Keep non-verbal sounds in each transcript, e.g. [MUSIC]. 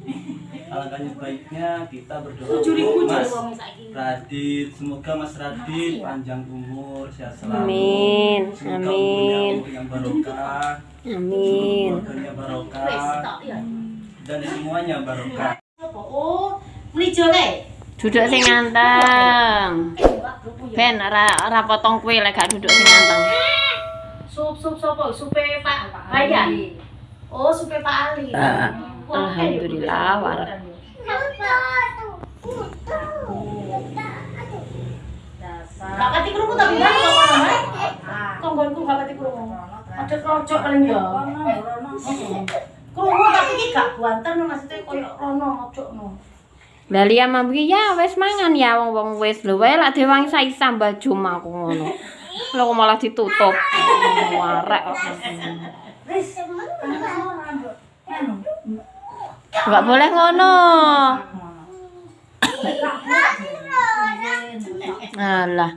[LAUGHS] alangkah baiknya kita berdoa untuk Mas. Radit semoga Mas Radit panjang umur sehat selalu Amin, semoga amin. yang barokah Amin. keluarganya Wes, barokah tok, ya. dan semuanya barokah? Oh, melijo le. Duduk sing nganteng. Ben ora ora potong kue lek gak duduk sing nganteng. Sup sup sopo? Supe Pak Bayan. Oh, supe Pak Ali. Ah, alhamdulillah, war. Gak pati krungu tapi kan. Konggonku. Ada paling ya. Krungu tapi iki gak buanten maksudnya koyo rono mojokno. Lah liya mambu ya wis mangan ya wong-wong wis lho wae lak dewang aku ngono. Lho kok malah ditutup. Warek kok. Enggak boleh ngono. Alah.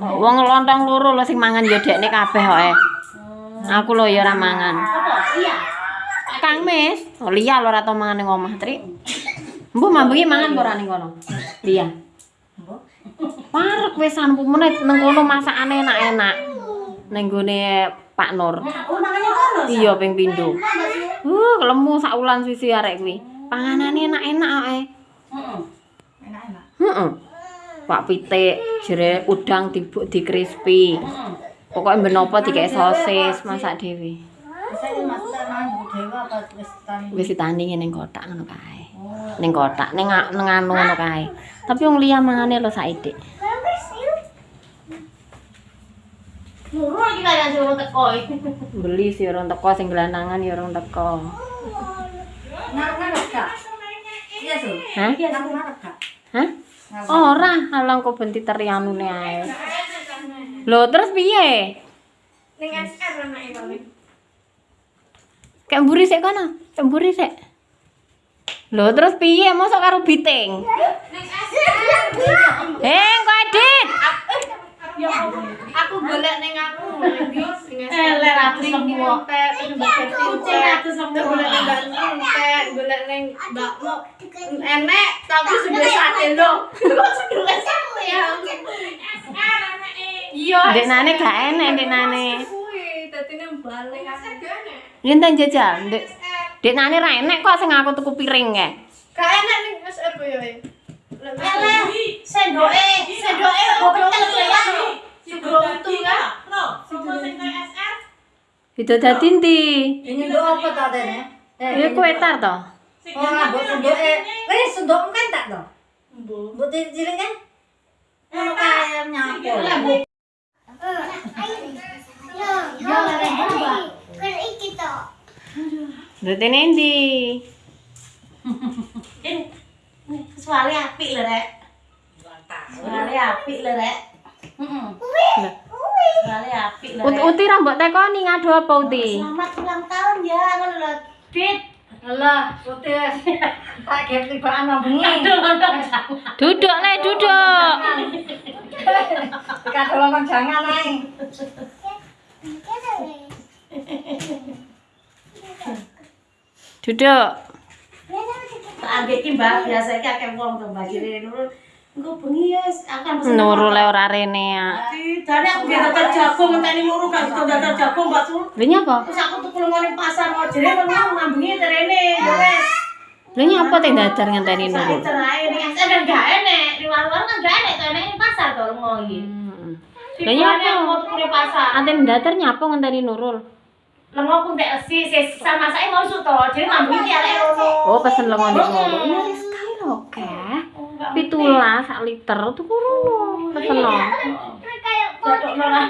Wong lontong loro lho sing mangan ya dekne kabeh kok. Aku lho ya ora mangan. Kang Mis, oh Lia lho ora tau mangan ning omah, Tri. Mbok mambengi mangan ora ning kono? Lia. Parek wis sampu menit nang kono masakane enak-enak. Ning gone Pak Nur. Oh, makanya kono. Iya ping pindho. Uh, lemu sak ulan sisi arek kuwi. Panganane enak-enak eh. Heeh. Heeh. Pak pitik, jere udang dibuk di crispy. Pokoknya ben apa dikek sosis masak dhewe. Wis ditani ning kotak ngono kae. Ning kotak, ning a- ning anu ngono kae. Tapi wong liya mangane lho saiki. Muru iki kaya suruh teko. Beli sih orang teko sing gelanangan ya orang teko. Hah? Hah? Ora, alang kok benti terianune ae. Lho, terus piye? Ning SR anake paling. Kayak mburi sik kono. Kayak mburi sik. Lho, terus piye mosok karo biting? Eh, kok Adit? Ya aku golek ning aku sing elek aku semua. Kucing aku semua golek ning Mbak Entek, golek ning Mbak Mo. Enek tapi sudah sate lo. Kok sudah sate ya? Iya. Dek nane gak enek dek nane. Kuwi dadine balik. Rinten jajal, dek. Nane ra enek kok sing aku tuku piring kae. Gak enak ning SR kowe ya. Eleh, sendoke, sendoke goblok ya. Sugro itu kan. Itu dadi ndi? Ini apa ta dene? Ya kue tar to. Oh, mbok sunduke. Wis sunduk kan tak to? Mbok. Mbok cilik kan? Ono kaya nyapo. Ya lere mbak. Dadi nendi? Suara apik lho, Rek. Suara apik lho, Rek. Heeh. Suara apik lho. Uti ra mbok tekoni ngadu apa uti? Selamat ulang tahun ya, ngono lho. Dit. Alah, putih. Tak gep tibaan nang bengi. Duduk le, duduk. Kadol nang jangan ae. Duduk. Ambek ki, Mbak, biasa iki akeh wong to, Mbak. Jere nurul. Engko bengi ya, akan pesen. Nurul le ora rene ya. Dari aku dia datar jagung, ngenteni nurul kan datar jagung, Mbak Sul. Lha nyapa? Terus aku tuku nang pasar mau jere ngono ngambengi terene, ya wes. Lha nyapa teh dadar ngenteni Nurul? Cerai nih, ada gak enek. Di warung-warung kan gak enek, tuh di pasar tuh mau gitu. Hmm. Lah Lah nyapa? mau tuku pasar. Datar nyapa ngenteni Nurul? Lengo pun tak esi sama saya mau su toh. Jadi ngambil dia lek ono. Oh, pesen lengo nek ngono. Ini sekali lho, Keh. Pitulas sak liter tuku rono. Pesen no. Cocok nora.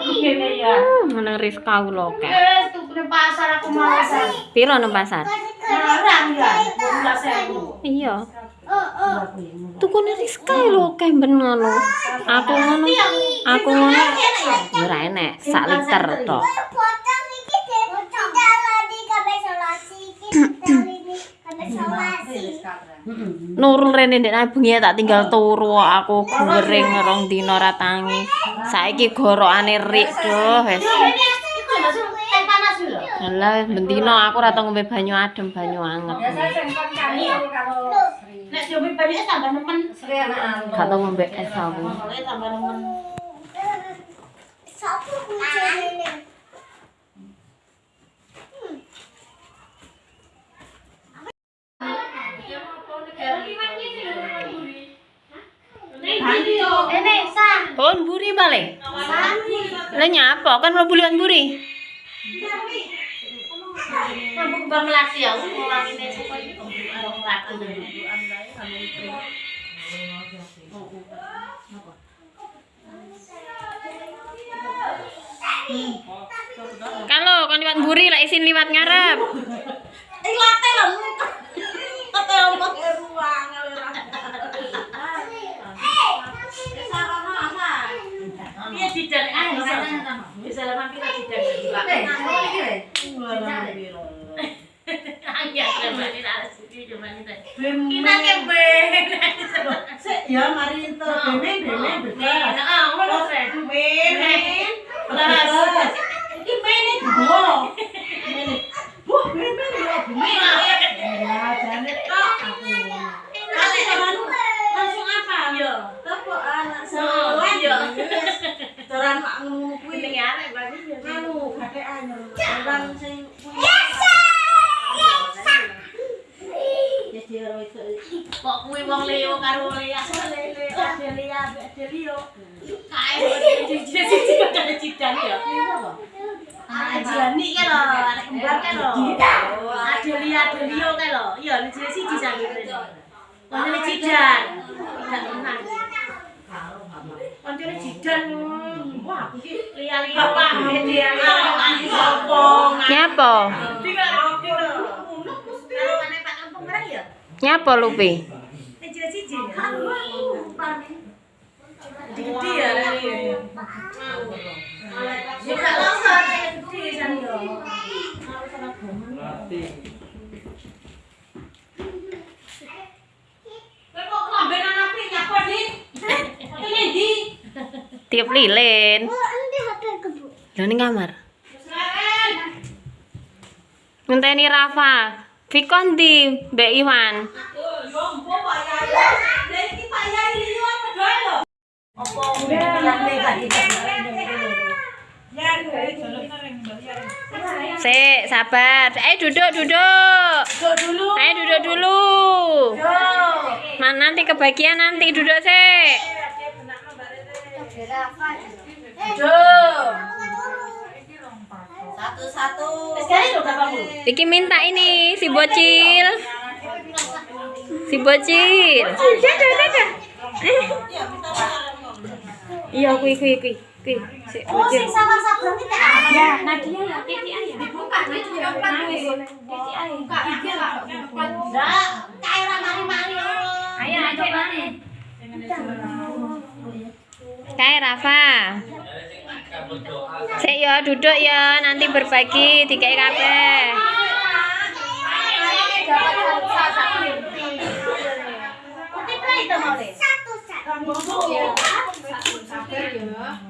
Gini ya. Hmm, nang Rizka ku lho, Keh. Wes tuku pasar aku mau pasar. Piro nang pasar? Larang ya, dua sewu. Iya. Tuku ning Rizka lho, Keh ben ngono. Aku ngono. Aku ngono. Ya ora enek, sak liter tok. Nurul rene ndek bengi tak tinggal turu aku goreng rong dina ra tangi. Saiki gorokane rik doh wis. Alah, bentino aku ora tau ngombe banyu adem, banyu anget. Nek coba banyak tambah nemen. Gak tau ngombe es aku. Tambah nemen. Ini sah. Oh, buri balik. Lah nyapa kan mlebu liwat buri. Melati ya, orang ini suka itu orang melati dulu. Kalau kan liwat buri lah isin liwat ngarep. Eh latte lah. Latte orang pakai ruang. Iya didan ah bisa. Bisa lah mampir Eh, cuma ini ada cuma ini. Bem- Kita ya mari ento beme beme bebas. Nah, ngono Fred. Beme. Belas. Iki mene digo. Mene. Bu, beme ya beme. Ya, jane tok aku. Langsung langsung apa? Iya. Tepuk anak Oh, sekolah. iya. Doran mak ngono kuwi. Ini arek berarti ya. Anu, kakean. Orang sing punya. Ya dia ora iso. Kok kuwi wong Leo karo Lea lele Adelia Adelio. Kae siji siji kok cidan. Anak Jani lho, anak kembar lho. Adelia Adelio kan lho. Iya. Wah, lupi? Gede ya lali ya. Ya gak longsor, ya gede? Tiup lilin. Lah ning kamar. Ngenteni Rafa. Vikon di Mbak Iwan. Yo mpo Pak Yai. Lah iki Pak Yai liyo apa doe lho? Apa yang lega iki? Sik, sabar. Eh duduk, duduk. Duduk dulu. Ayo duduk dulu. Nah, nanti kebagian nanti duduk sik. Duduk. Satu-satu. Iki minta ini si bocil. Si bocil. Dadah, dadah. Iya, kui kui kui. Kui, si bocil. sama sablon kita Ya, Nadia ya, Kiki ayah. dibuka. Buka kae ora mari-mari. Ayo? Kayak Rafa. Sik ya, duduk ya, nanti berbagi dikai kabeh. 对呀。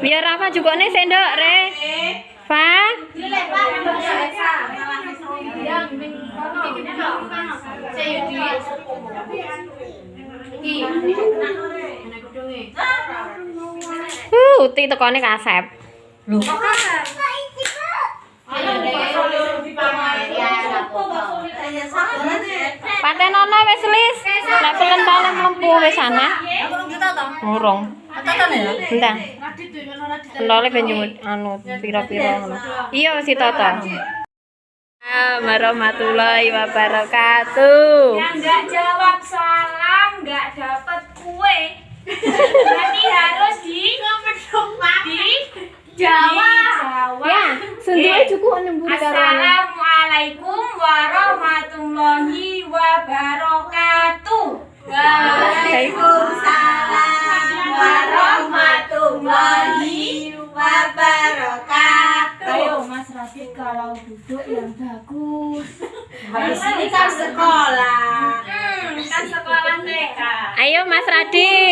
Biar Rafa juga nih sendok, Re. Fa. Uh, uti tekone kasep. Patenono wis lis. Lek pelen wis ana. Tekan ya? Entah. Lole ben anu pira-pira ngono. Iya si Toto. Assalamualaikum warahmatullahi wabarakatuh. Yang nggak jawab salam nggak dapat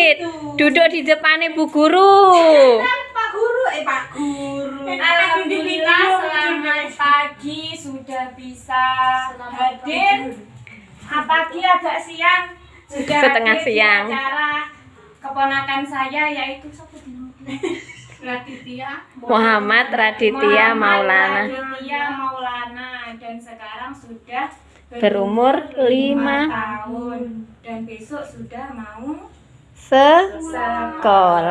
Radit, duduk di depannya Bu Guru. Pak Guru, eh Pak Guru. Alhamdulillah selamat pagi sudah bisa hadir. Ah, Pagi agak siang sudah Setengah hadir siang. acara keponakan saya yaitu? Raditya. Muhammad Raditya Maulana Raditya Maulana dan sekarang sudah berumur lima 5 tahun dan besok sudah mau sekolah.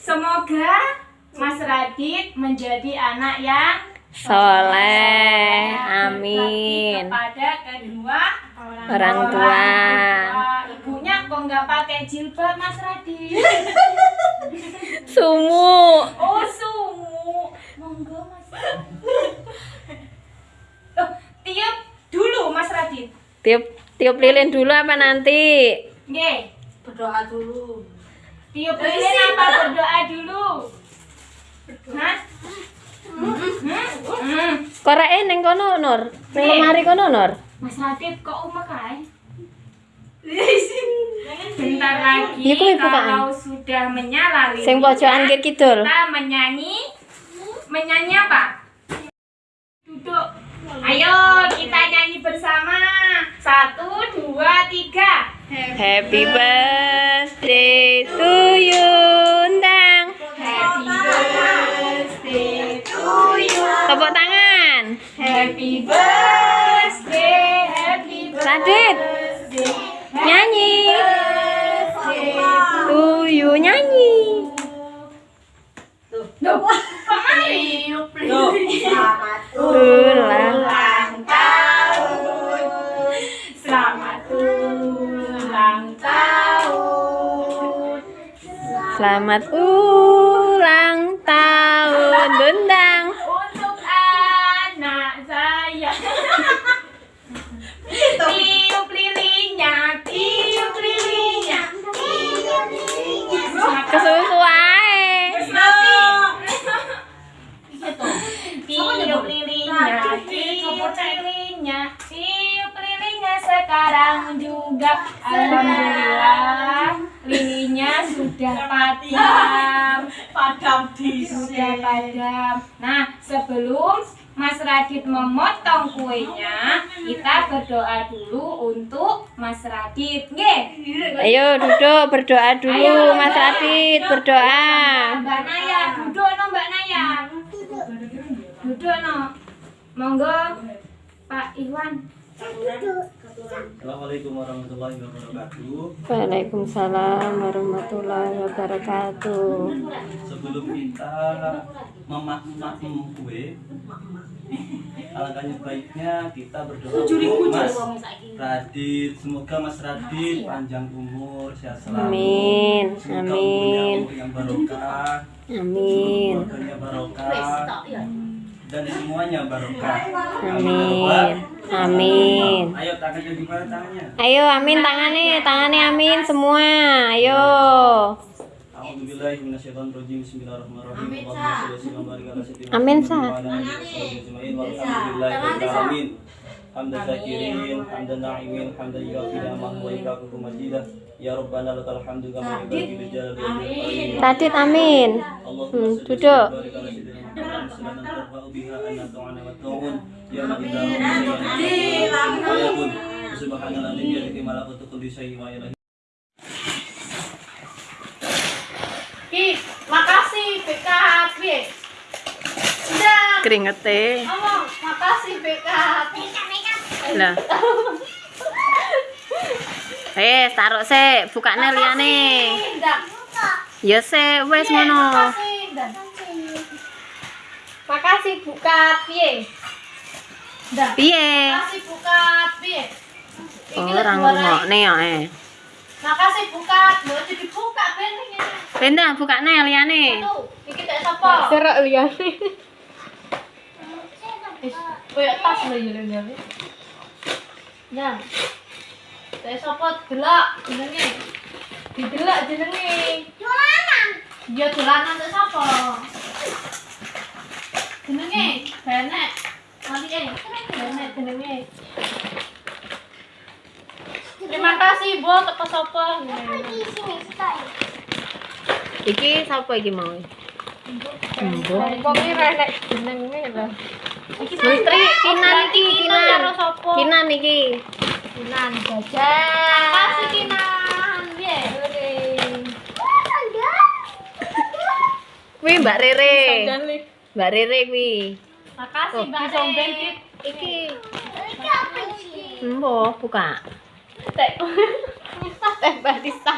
Semoga Mas Radit menjadi anak yang Soleh, amin. kepada kedua Orang tua. Wah, Ibunya kok nggak pakai jilbab Mas Radit? Sumu. Oh sumu, monggo Mas. Oh, tiup dulu Mas Radit. Tiup tiup lilin dulu apa nanti? Nggih, Berdoa dulu. tiup lilin apa berdoa dulu? Hah? Hmm? Hmm. Koreke ning kono Nur. Ning lemari kono Nur. Mas Radit kok umek kae? [LAUGHS] Bentar lagi kalau sudah menyala Sing pojokan kiri kidul. kita menyanyi menyanyi apa? Duduk. Ayo kita nyanyi bersama. Satu, dua, tiga. Happy birthday to you Selamat ulang tahun Bundang. Untuk anak saya. Tiup lilinnya, tiup lilinnya, tiup lilinnya. Kesusu ae. Tiup lilinnya, tiup lilinnya, tiup lilinnya sekarang juga. Alhamdulillah, sudah padam. padam di Sudah padam. Nah, sebelum Mas Radit memotong kuenya, kita berdoa dulu untuk Mas Radit. Nggih. Ayo duduk berdoa dulu Mas Radit berdoa. Mbak Naya, duduk no Mbak Naya. Duduk no. Monggo Pak Iwan. Assalamualaikum warahmatullahi wabarakatuh. Waalaikumsalam warahmatullahi wabarakatuh. Sebelum kita memak-makem kue, alangkahnya baiknya kita berdoa untuk Mas Radit. Semoga Mas Radit panjang umur, sehat selalu. Amin, Semoga amin. umurnya umur yang barokah, Amin. keluarganya barokah, dan semuanya barokah. Amin. Amin. Ayo tangannya di mana tangannya? Ayo amin tangannya, tangannya amin semua. Ayo. Ala sayyidina Amin, Hamdan syakirin, hamdan na'imin, hamdan. Ya Rabbana lakal hamdu kama yanbaghi li jalali wajhika. Radit amin. Hmm, duduk. Ya. Ki, makasih. Udah. Keringete. Ngomong, makasih BKHB. Lah. Eh, taruh sik, bukane liyane. Ndak. Ya sik, wis ngono. Makasih, buka piye? Ndak. Piye? Makasih buka piye? Ora ngrungokne ya eh. Makasih buka, lho jadi dibuka ben iki. Benda bukane liyane. Iki tak sapa? Serok liyane. Wis, koyo tas lho ya. Nah. Tak sapa delok jenenge? Didelok jenenge. Dolanan. Ya dolanan tak sapa? Jenenge Benek. Mali eh, Benek jenenge. Terima kasih, Bu, teko sapa? Iki sapa iki mau? Mbok. Kok iki renek jenenge lho. Menteri Kinan iki, Kinan. karo sapa? Kinan iki. Kinan jajan. Makasih Kinan. Piye? Kuwi Mbak Rere. Mbak Rere kuwi. Makasih Oh, Mbak Rere. Iki. Mbok buka. Teh. [LAUGHS] Teh Mbak Disa.